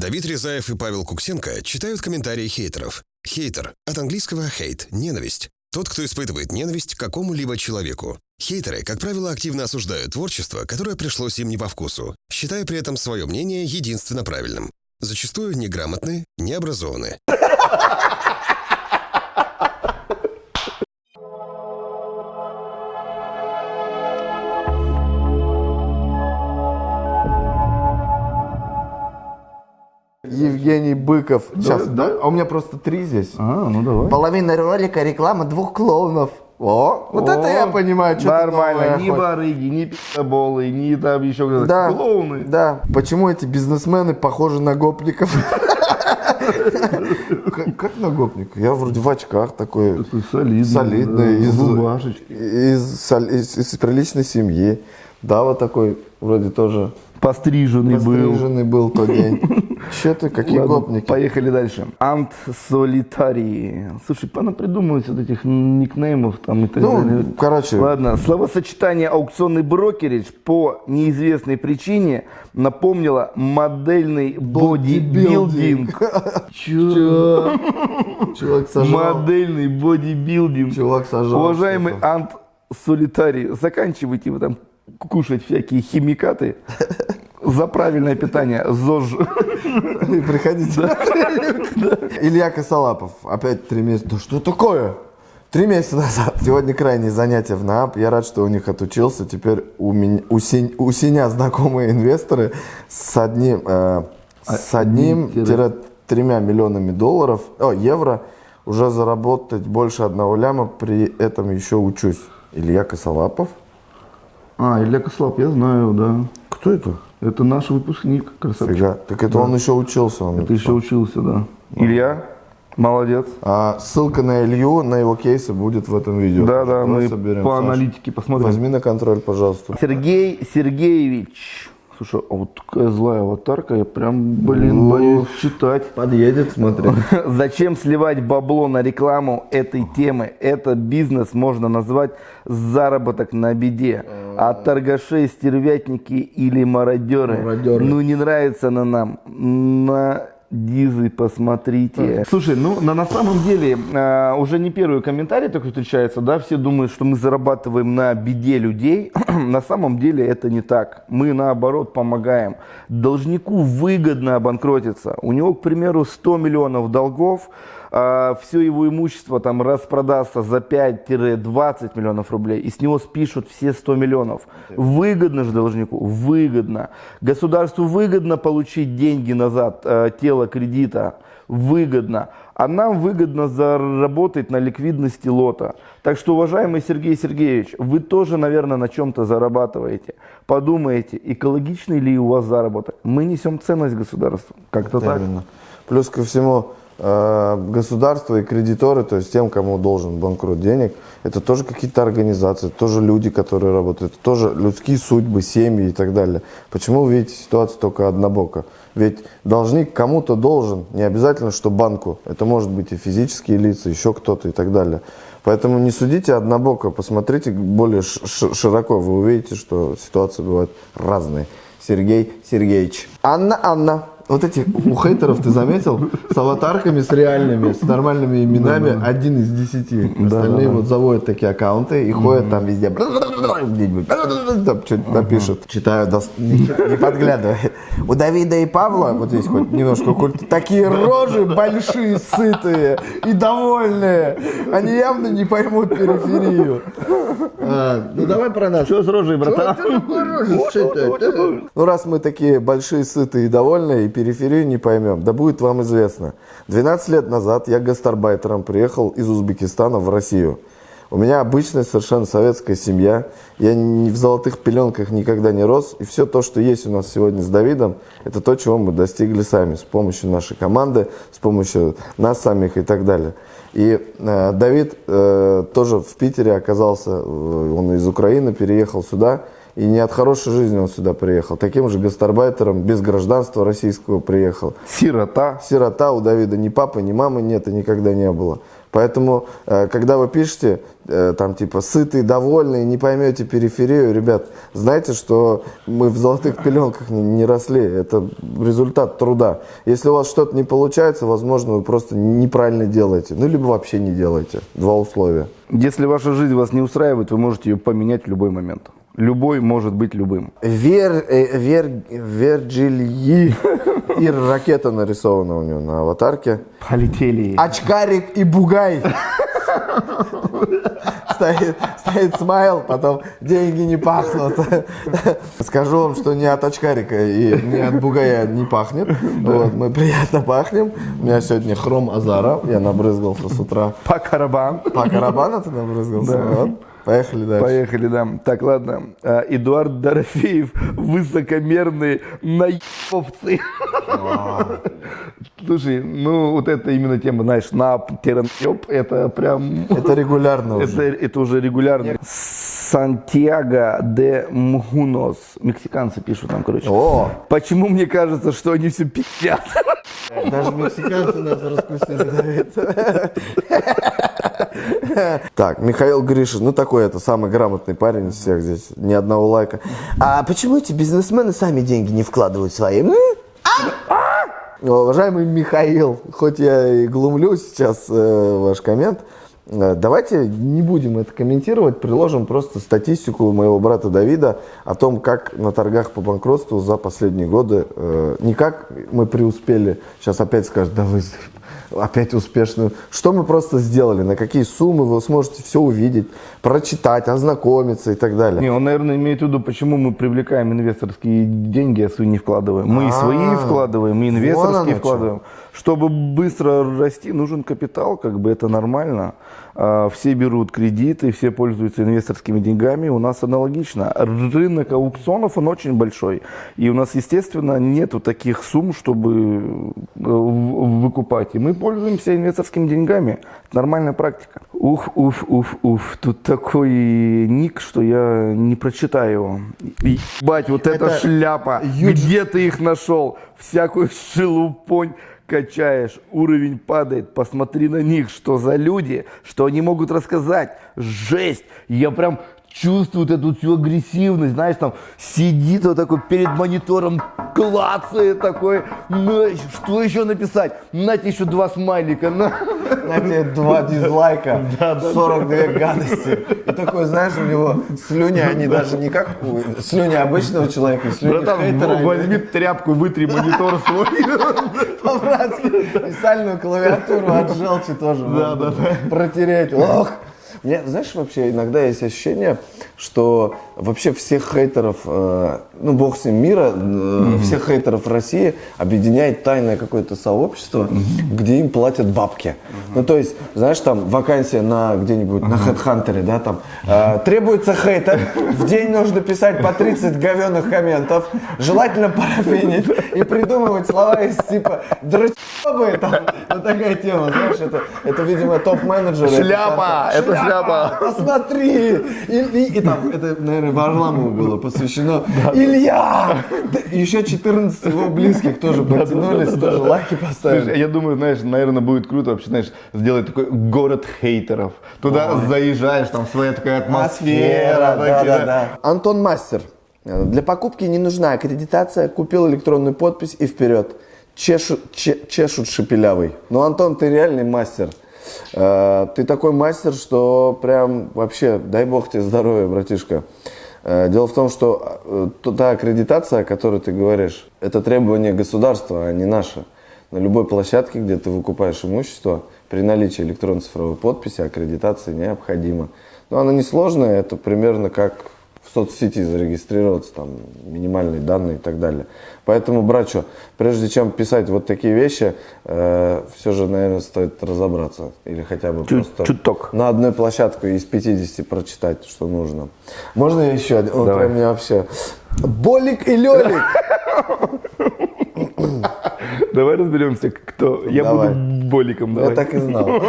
Давид Резаев и Павел Куксенко читают комментарии хейтеров. Хейтер от английского hate – ненависть. Тот, кто испытывает ненависть к какому-либо человеку. Хейтеры, как правило, активно осуждают творчество, которое пришлось им не по вкусу, считая при этом свое мнение единственно правильным. Зачастую неграмотны, необразованы. Евгений Быков. Сейчас, да? А у меня просто три здесь. А, ну давай. Половина ролика реклама двух клоунов. О, вот это я понимаю, что Нормально, ни барыги, ни пи***болы, ни там еще кто-то. Да, Клоуны. да. Почему эти бизнесмены похожи на гопников? Как- на гопника? Я вроде в очках такой. Такой солидный. Солидный, из приличной семьи. Да, вот такой вроде тоже Постриженный был. постриженный был тот день. Че ты, какие Ладно, гопники? Поехали дальше. Ант Солитарий. Слушай, пана придумывать вот этих никнеймов там и так Ну, далее. короче, Ладно, словосочетание аукционный брокеридж по неизвестной причине напомнило модельный бодибилдинг. Чувак сожрал. Модельный бодибилдинг. Чувак сожрал. Уважаемый. Ант Солитарий, заканчивайте вы там кушать всякие химикаты за правильное питание. ЗОЖ. Приходите. Илья Косолапов. Опять три месяца. Да что такое? Три месяца назад. Сегодня крайние занятия в НААП. Я рад, что у них отучился. Теперь у, меня, у, Сень- у Сеня знакомые инвесторы с одним, э, с одним одним тире тремя миллионами долларов, о, евро, уже заработать больше одного ляма, при этом еще учусь. Илья Косолапов. А, Илья Кослап, я знаю, да. Кто это? Это наш выпускник, красавчик. Фига. Так это он еще учился. Он Ты еще учился, да. Илья, молодец. А ссылка на Илью, на его кейсы будет в этом видео. Да, да, Давай мы соберем, по Саш. аналитике посмотрим. Возьми на контроль, пожалуйста. Сергей Сергеевич. Слушай, а вот такая злая аватарка, я прям, блин, Ну, боюсь читать. Подъедет, смотри. Зачем сливать бабло на рекламу этой темы? Это бизнес можно назвать заработок на беде. А торгашей, стервятники или мародеры, Мародеры. ну не нравится на нам. На Дизы посмотрите. Слушай, ну на, на самом деле э, уже не первый комментарий такой встречается, да, все думают, что мы зарабатываем на беде людей. на самом деле это не так. Мы наоборот помогаем. Должнику выгодно обанкротиться. У него, к примеру, 100 миллионов долгов, все его имущество там распродастся за 5-20 миллионов рублей, и с него спишут все 100 миллионов. Выгодно же должнику? Выгодно. Государству выгодно получить деньги назад, э, тело кредита? Выгодно. А нам выгодно заработать на ликвидности лота. Так что, уважаемый Сергей Сергеевич, вы тоже, наверное, на чем-то зарабатываете. Подумайте, экологичный ли у вас заработок. Мы несем ценность государству. Как-то так. Плюс ко всему, государство и кредиторы, то есть тем, кому должен банкрот денег, это тоже какие-то организации, тоже люди, которые работают, это тоже людские судьбы, семьи и так далее. Почему вы видите ситуацию только однобоко? Ведь должник кому-то должен, не обязательно, что банку. Это может быть и физические лица, еще кто-то и так далее. Поэтому не судите однобоко, посмотрите более широко, вы увидите, что ситуации бывают разные. Сергей Сергеевич. Анна, Анна. Вот эти у хейтеров ты заметил с аватарками, с реальными, с нормальными именами один из десяти. Остальные вот заводят такие аккаунты и ходят там везде. Где-нибудь, напишут. Читаю, не подглядывай. У Давида и Павла, вот здесь хоть немножко культ, такие рожи большие, сытые и довольные. Они явно не поймут периферию. А, Ну давай про нас. Что с рожей, братан? Ну, раз мы такие большие, сытые и довольные, и периферию не поймем, да будет вам известно. 12 лет назад я гастарбайтером приехал из Узбекистана в Россию. У меня обычная совершенно советская семья. Я ни в золотых пеленках никогда не рос. И все то, что есть у нас сегодня с Давидом, это то, чего мы достигли сами. С помощью нашей команды, с помощью нас самих и так далее. И э, Давид э, тоже в Питере оказался, э, он из Украины переехал сюда. И не от хорошей жизни он сюда приехал. Таким же гастарбайтером, без гражданства российского приехал. Сирота. Сирота у Давида ни папы, ни мамы нет и никогда не было. Поэтому, э, когда вы пишете, там, типа, сытый, довольный, не поймете периферию, ребят, знайте, что мы в золотых пеленках не, не росли. Это результат труда. Если у вас что-то не получается, возможно, вы просто неправильно делаете. Ну, либо вообще не делаете. Два условия. Если ваша жизнь вас не устраивает, вы можете ее поменять в любой момент. Любой может быть любым. Вер, э, вер, Верджильи. И ракета нарисована у него на аватарке. Полетели. Очкарик и бугай. Стоит, стоит смайл, потом деньги не пахнут. Скажу вам, что ни от очкарика и ни от бугая не пахнет. Вот, мы приятно пахнем. У меня сегодня хром Азара. Я набрызгался с утра. По карабан. По карабану ты набрызгался? Да. Вот. Поехали дальше. Поехали, да. Так, ладно. А, Эдуард Дорофеев, высокомерные наебовцы. Слушай, ну вот это именно тема, знаешь, на наеб, это прям... Это регулярно Это, уже. это уже регулярно. Сантьяго де Мгунос. Мексиканцы пишут нам, короче. О, Почему мне кажется, что они все пи***ят? даже мексиканцы нас раскусили. Так, Михаил Гришин, ну такой это самый грамотный парень из всех здесь, ни одного лайка. А почему эти бизнесмены сами деньги не вкладывают свои? м? Уважаемый Михаил, хоть я и глумлю сейчас э, ваш коммент, э, давайте не будем это комментировать, приложим просто статистику моего брата Давида о том, как на торгах по банкротству за последние годы, э, не мы преуспели, сейчас опять скажут, да вы опять успешную, что мы просто сделали, на какие суммы вы сможете все увидеть, прочитать, ознакомиться и так далее. Не, он, наверное, имеет в виду, почему мы привлекаем инвесторские деньги, а свои не вкладываем. Мы и свои А, вкладываем, и инвесторские вкладываем. Чтобы быстро расти, нужен капитал, как бы это нормально. А, Все берут кредиты, все пользуются инвесторскими деньгами. У нас аналогично. Рынок аукционов, он очень большой. И у нас, естественно, нету таких сумм, чтобы э, выкупать. И мы пользуемся инвесторскими деньгами. Это нормальная практика. Уф, уф, уф, уф. Тут такой ник, что я не прочитаю его. Ебать, вот эта Это шляпа. Где ты их нашел? Всякую шелупонь качаешь, уровень падает, посмотри на них, что за люди, что они могут рассказать. Жесть! Я прям чувствую вот эту всю агрессивность, знаешь, там сидит вот такой перед монитором, клацает такой, «На, что еще написать? На тебе еще два смайлика, на. На тебе два дизлайка, 42 гадости. И такой, знаешь, у него слюни, они даже не как у- слюни обычного человека, слюни Братан, хейтера. возьми тряпку, вытри монитор свой. По-братски. И сальную клавиатуру от желчи тоже можно протереть. Ох. Мне, знаешь, вообще иногда есть ощущение, что вообще всех хейтеров, э, ну бог с ним мира, э, всех хейтеров России объединяет тайное какое-то сообщество, где им платят бабки. Ну то есть, знаешь, там вакансия на где-нибудь на HeadHunter, да, там э, требуется хейтер, в день нужно писать по 30 говенных комментов, желательно парафинить и придумывать слова из типа дрочебы, там, вот такая тема, знаешь, это, это видимо, топ-менеджеры. Шляпа, это шляпа. Посмотри! И, и- и там, это, наверное, Варламову было посвящено. Илья! Да, еще 14 его близких тоже подтянулись, тоже лайки поставили. Слушай, я думаю, знаешь, наверное, будет круто вообще, знаешь, сделать такой город хейтеров. Туда заезжаешь, там своя такая атмосфера. да, такие, да, да. Антон Мастер. Для покупки не нужна аккредитация. Купил электронную подпись и вперед. Чешут, че- чешут шепелявый. Ну, Антон, ты реальный мастер. Э, Ты такой мастер, что прям вообще, дай бог тебе здоровья, братишка. Э, Дело в том, что э, та аккредитация, о которой ты говоришь, это требование государства, а не наше. На любой площадке, где ты выкупаешь имущество, при наличии электронной цифровой подписи аккредитация необходима. Но она несложная, это примерно как в соцсети зарегистрироваться, там минимальные данные и так далее. Поэтому, братчо, прежде чем писать вот такие вещи, все же, наверное, стоит разобраться. Или хотя бы Чуть- просто чуток. на одной площадке из 50 прочитать, что нужно. Можно я еще один? Он прям меня вообще... Болик и Лелик! Давай разберемся, кто. Я Давай. буду боликом. Я Давай. так и знал.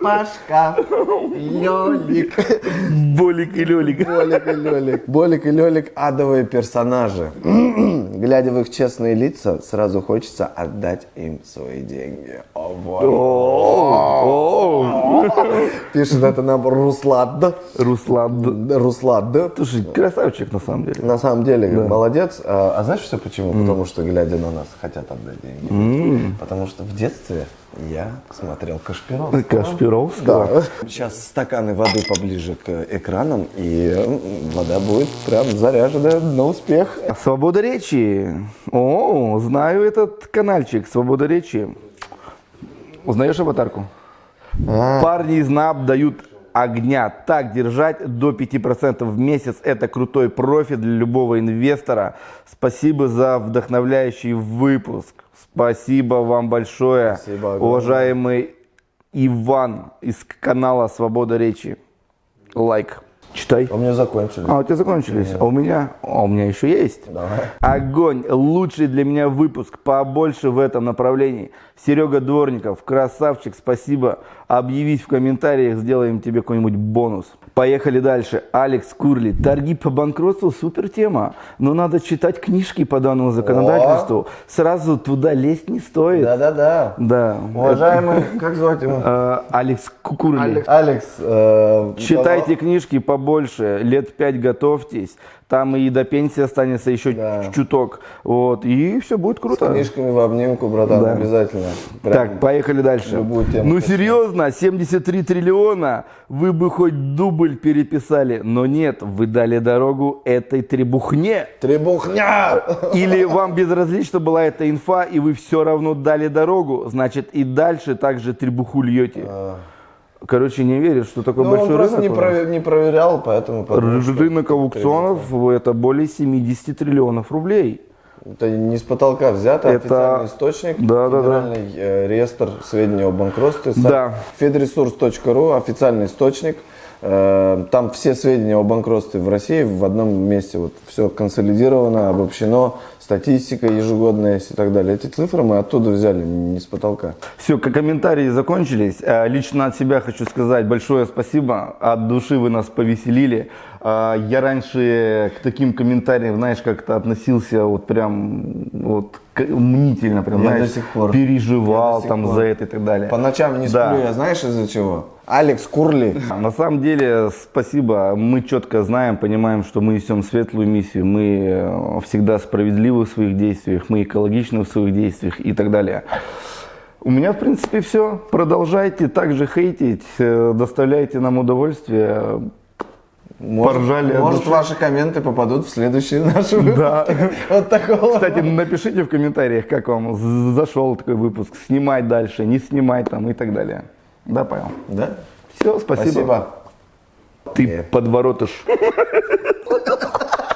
Пашка, Лёлик, Болик и Лёлик. Болик и Лёлик. Болик и Лёлик – адовые персонажи. Глядя в их честные лица, сразу хочется отдать им свои деньги. О, вот. Пишет это нам Руслад. Руслан. Руслад. Слушай, красавчик на самом деле. На самом деле, молодец. А, а знаешь все почему? Потому что, глядя на нас, хотят отдать деньги. Потому что в детстве я смотрел Кашпиров. Кашпировского. Да. Сейчас стаканы воды поближе к экранам, и вода будет прям заряжена на успех. Свобода речи. О, знаю этот каналчик. Свобода речи. Узнаешь аватарку? Парни из НАП дают огня. Так держать до 5% в месяц. Это крутой профит для любого инвестора. Спасибо за вдохновляющий выпуск. Спасибо вам большое, Спасибо огромное. уважаемый Иван из канала Свобода речи. Лайк. Читай. У меня закончили. А, у тебя закончились? А у меня? А у меня еще есть. Давай. Огонь. Лучший для меня выпуск. Побольше в этом направлении. Серега Дворников, красавчик, спасибо. Объявись в комментариях, сделаем тебе какой-нибудь бонус. Поехали дальше. Алекс Курли. Торги по банкротству супер тема. Но надо читать книжки по данному законодательству. Сразу туда лезть не стоит. Да-да-да. Да. Уважаемый, как звать его? Э, Алекс Курли. Алекс. Алекс. э, Читайте книжки побольше, лет пять готовьтесь, там и до пенсии останется еще Да. чуток, вот, и все будет С круто. книжками в обнимку, братан, Да. обязательно. Прям Так, поехали дальше. тему Ну качаем. серьезно, 73 триллиона, вы бы хоть дубль переписали, но нет, вы дали дорогу этой требухне. Требухня! Или вам безразлично была эта инфа, и вы все равно дали дорогу, значит и дальше также требуху льете. Короче, не веришь, что такой Ну, он большой просто рынок не, у нас? прове- не проверял, поэтому... подумал, Рынок аукционов это более 70 триллионов рублей. Это не с потолка взято, Это- официальный источник, Да, да, да. федеральный э, реестр сведений о банкротстве, сайт Да. fedresource.ru, официальный источник. Э, Там все сведения о банкротстве в России в одном месте. Вот все консолидировано, обобщено, статистика ежегодная и так далее. Эти цифры мы оттуда взяли, не с потолка. Все, комментарии закончились. Э, Лично от себя хочу сказать большое спасибо. От души вы нас повеселили. Э, Я раньше к таким комментариям, знаешь, как-то относился вот прям вот мнительно, прям, Я знаешь, до сих пор. переживал Я до сих там пор. за это и так далее. По ночам не Да. сплю, я знаешь из-за чего? Алекс Курли. На самом деле, спасибо. Мы четко знаем, понимаем, что мы несем светлую миссию. Мы э, всегда справедливы в своих действиях, мы экологичны в своих действиях и так далее. У меня, в принципе, все. Продолжайте также хейтить, э, доставляйте нам удовольствие. Может, Поржали может ваши комменты попадут в следующие наши выпуски. Да. Вот такого. Кстати, напишите в комментариях, как вам зашел такой выпуск. Снимать дальше, не снимать там и так далее. Да, Павел? Да? Все, спасибо. Спасибо. Ты подворотыш.